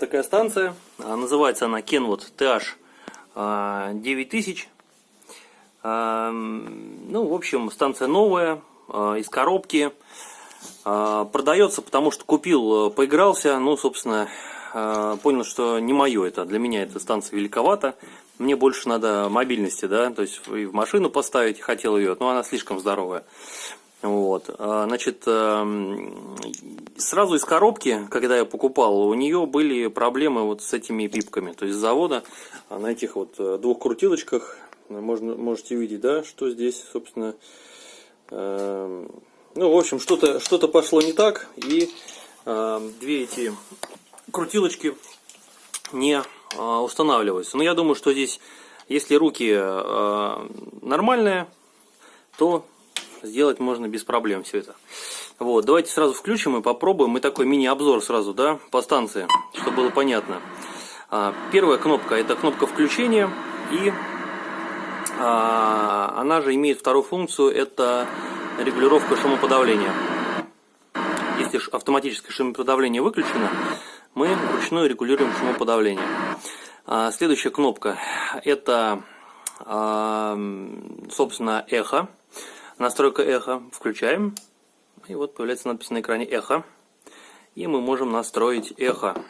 Такая станция, а, называется она Kenwood TH 9000. А, ну, в общем, станция новая, а, из коробки. Продается, потому что купил, поигрался, ну, собственно, понял, что не мое это, для меня эта станция великовата. Мне больше надо мобильности, да, то есть и в машину поставить, хотел ее, но она слишком здоровая. Вот, значит, эм, сразу из коробки, когда я покупал, у нее были проблемы вот с этими пипками. То есть с завода на этих вот э, двух крутилочках можно, можете видеть, да, что здесь, собственно, э, ну, в общем, что-то что, -то, пошло не так, и э, две эти крутилочки не э, устанавливаются. Но я думаю, что здесь, если руки э, нормальные, то сделать можно без проблем все это. Вот, давайте сразу включим и попробуем. Мы такой мини-обзор сразу, да, по станции, чтобы было понятно. А, первая кнопка это кнопка включения и а, она же имеет вторую функцию, это регулировка шумоподавления. Если автоматическое шумоподавление выключено, мы вручную регулируем шумоподавление. А, следующая кнопка это, собственно, эхо. Настройка эхо. Включаем. И вот появляется надпись на экране эхо. И мы можем настроить эхо.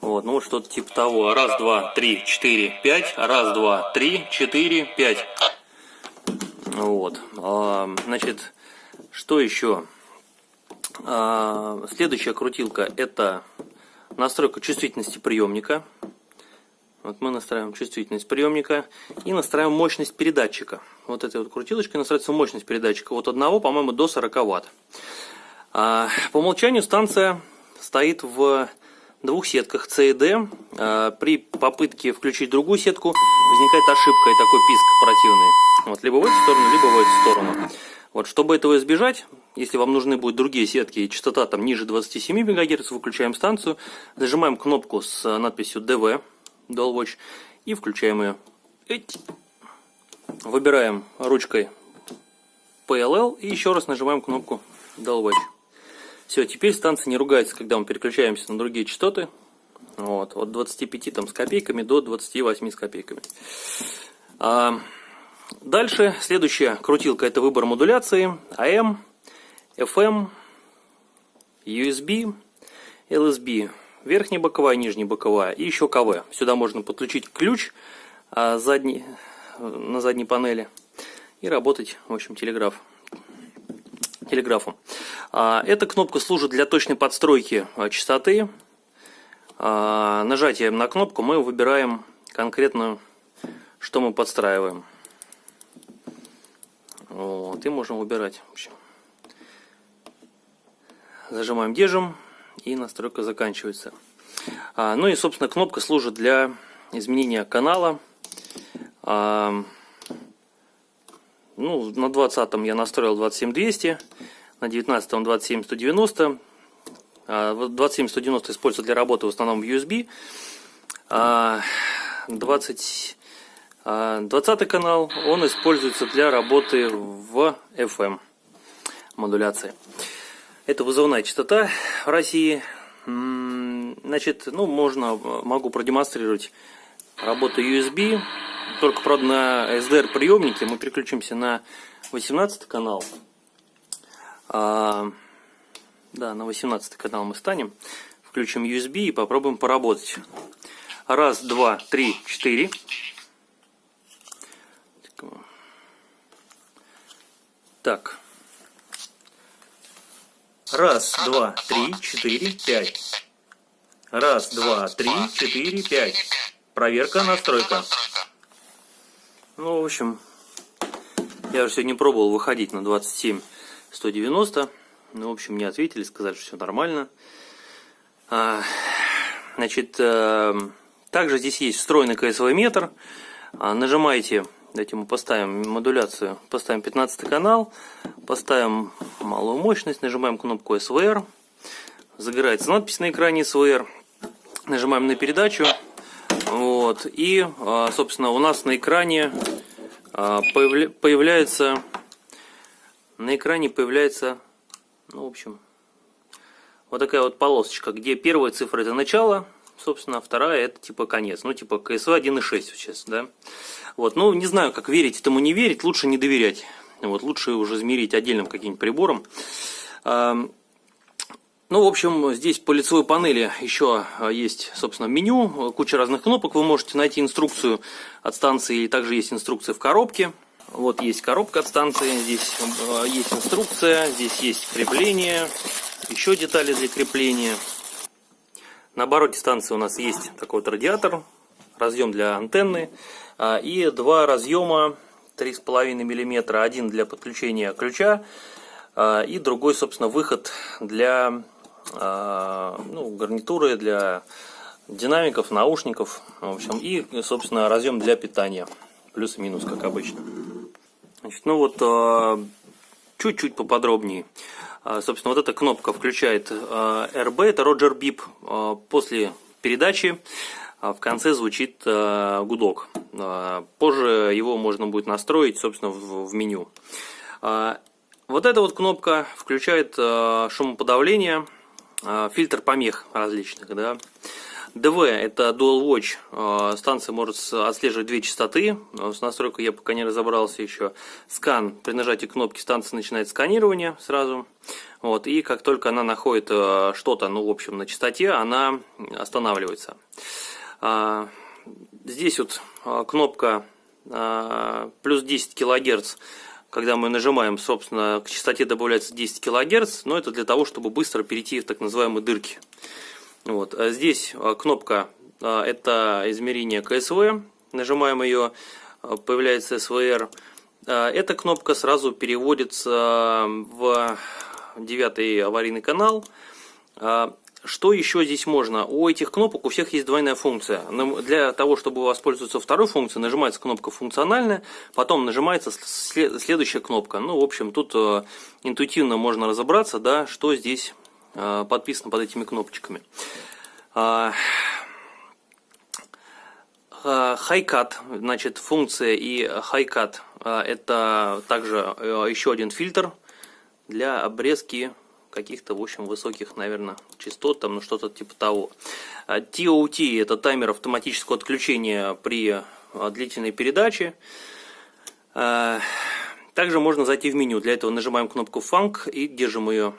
Вот, ну вот что-то типа того. Раз, два, три, четыре, пять. Раз, два, три, четыре, пять. Вот. А, значит, что еще? А, следующая крутилка это настройка чувствительности приемника. Вот мы настраиваем чувствительность приемника и настраиваем мощность передатчика. Вот этой вот крутилочкой настраивается мощность передатчика от 1, по-моему, до 40 Вт. А, по умолчанию станция стоит в двух сетках C и D. А, при попытке включить другую сетку возникает ошибка и такой писк противный. Вот, либо в эту сторону, либо в эту сторону. Вот, чтобы этого избежать, если вам нужны будут другие сетки и частота там ниже 27 МГц, выключаем станцию, зажимаем кнопку с надписью DV Dual Watch и включаем ее. Выбираем ручкой PLL и еще раз нажимаем кнопку Dual Watch. Все, теперь станция не ругается, когда мы переключаемся на другие частоты. Вот, от 25 там, с копейками до 28 с копейками. А, дальше, следующая крутилка это выбор модуляции. AM, FM, USB, LSB верхняя боковая, нижняя боковая и еще КВ. Сюда можно подключить ключ а, задний, на задней панели и работать, в общем, телеграф, телеграфом. А, эта кнопка служит для точной подстройки а, частоты. Нажатием на кнопку мы выбираем конкретно, что мы подстраиваем. Вот, и можем выбирать. Зажимаем, держим и настройка заканчивается. А, ну и, собственно, кнопка служит для изменения канала. А, ну, на 20 я настроил 27200, на 19 27190. А, 27190 используется для работы в основном в USB. А, 20, а, 20 канал, он используется для работы в FM модуляции. Это вызывная частота в России. Значит, ну, можно, могу продемонстрировать работу USB. Только, правда, на SDR приемнике мы переключимся на 18 канал. А, да, на 18 канал мы станем. Включим USB и попробуем поработать. Раз, два, три, четыре. Так. Раз, два, три, четыре, пять. Раз, два, три, четыре, пять. Проверка, настройка. Ну, в общем, я уже сегодня пробовал выходить на 27 190. Ну, в общем, мне ответили, сказали, что все нормально. А, значит, а, также здесь есть встроенный КСВ метр. А, нажимаете Давайте мы поставим модуляцию, поставим 15 канал, поставим малую мощность, нажимаем кнопку SVR, загорается надпись на экране SVR, нажимаем на передачу, вот, и, а, собственно, у нас на экране а, появляется, на экране появляется, ну, в общем, вот такая вот полосочка, где первая цифра это начало, собственно, вторая это типа конец. Ну, типа КСВ 1.6 сейчас, да. Вот, ну, не знаю, как верить этому не верить, лучше не доверять. Вот, лучше уже измерить отдельным каким-нибудь прибором. Ну, в общем, здесь по лицевой панели еще а, есть, собственно, меню, куча разных кнопок. Вы можете найти инструкцию от станции, и также есть инструкция в коробке. Вот есть коробка от станции, здесь а, есть инструкция, здесь есть крепление, еще детали для крепления. На обороте станции у нас есть такой вот радиатор, разъем для антенны а, и два разъема 3,5 мм. Один для подключения ключа и другой, собственно, выход для а, ну, гарнитуры для динамиков, наушников, в общем, и, собственно, разъем для питания, плюс минус, как обычно. Значит, ну вот, а, чуть-чуть поподробнее. А, собственно, вот эта кнопка включает RB, это Roger Bip. После передачи в конце звучит гудок. Позже его можно будет настроить, собственно, в меню. Вот эта вот кнопка включает шумоподавление а, фильтр помех различных, да. DV это Dual Watch, а, станция может отслеживать две частоты, с настройкой я пока не разобрался еще. Скан, при нажатии кнопки станция начинает сканирование сразу, вот, и как только она находит а, что-то, ну, в общем, на частоте, она останавливается. Здесь вот кнопка плюс 10 килогерц когда мы нажимаем, собственно, к частоте добавляется 10 кГц, но это для того, чтобы быстро перейти в так называемые дырки. Вот. А здесь а, кнопка а, это измерение КСВ, нажимаем ее, появляется СВР. Эта кнопка сразу переводится в девятый аварийный канал. Что еще здесь можно? У этих кнопок у всех есть двойная функция. Для того, чтобы воспользоваться второй функцией, нажимается кнопка функциональная, потом нажимается следующая кнопка. Ну, в общем, тут э, интуитивно можно разобраться, да, что здесь э, подписано под этими кнопочками. Хайкат, значит, функция и хайкат это также э, еще один фильтр для обрезки каких-то, в общем, высоких, наверное, частот, там, ну, что-то типа того. TOT а – это таймер автоматического отключения при а, длительной передаче. А, также можно зайти в меню. Для этого нажимаем кнопку Funk и держим ее.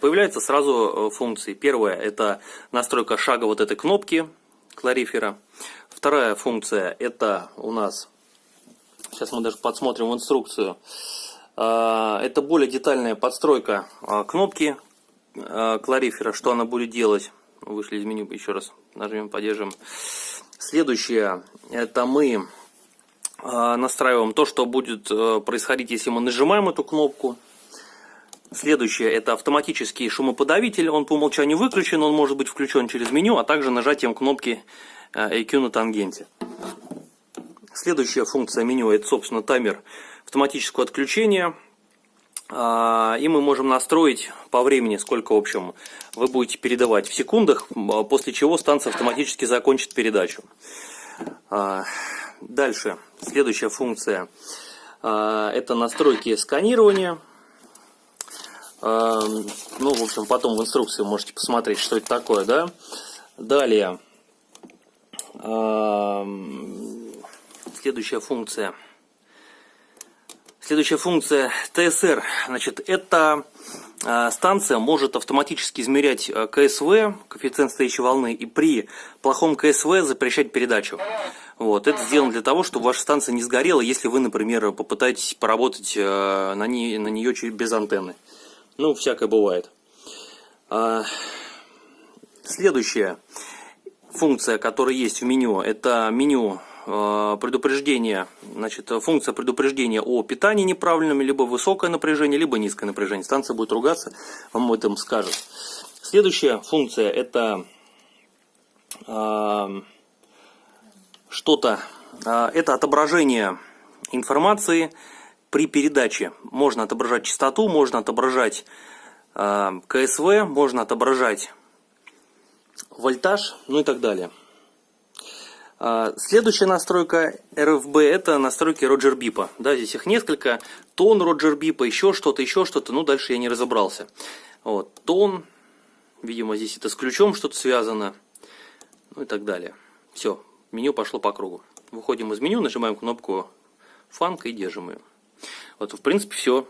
Появляются сразу функции. Первая – это настройка шага вот этой кнопки кларифера. Вторая функция – это у нас, сейчас мы даже подсмотрим в инструкцию, а, это более детальная подстройка а, кнопки а, кларифера, что она будет делать. Вышли из меню, еще раз нажмем, поддержим. Следующее, это мы настраиваем то, что будет происходить, если мы нажимаем эту кнопку. Следующее, это автоматический шумоподавитель, он по умолчанию выключен, он может быть включен через меню, а также нажатием кнопки EQ на тангенте. Следующая функция меню, это, собственно, таймер автоматического отключения. А, и мы можем настроить по времени, сколько, в общем, вы будете передавать в секундах, а, после чего станция автоматически закончит передачу. А, дальше, следующая функция, это настройки сканирования. Ну, в общем, потом в инструкции можете посмотреть, что это такое, да. Далее, следующая функция – Следующая функция ТСР. Значит, эта станция может автоматически измерять КСВ, коэффициент стоящей волны, и при плохом КСВ запрещать передачу. Вот. Это сделано для того, чтобы ваша станция не сгорела, если вы, например, попытаетесь поработать на, ней, на нее без антенны. Ну, всякое бывает. Следующая функция, которая есть в меню, это меню предупреждение, значит, функция предупреждения о питании неправильном, либо высокое напряжение, либо низкое напряжение. Станция будет ругаться, вам об этом скажет. Следующая функция это э, что-то, э, это отображение информации при передаче. Можно отображать частоту, можно отображать э, КСВ, можно отображать вольтаж, ну и так далее. А, следующая настройка RFB это настройки Роджер Бипа. Да, здесь их несколько. Тон Роджер Бипа, еще что-то, еще что-то. Ну, дальше я не разобрался. Вот. Тон, Видимо, здесь это с ключом что-то связано. Ну и так далее. Все, меню пошло по кругу. Выходим из меню, нажимаем кнопку фанк и держим ее. Вот, в принципе, все.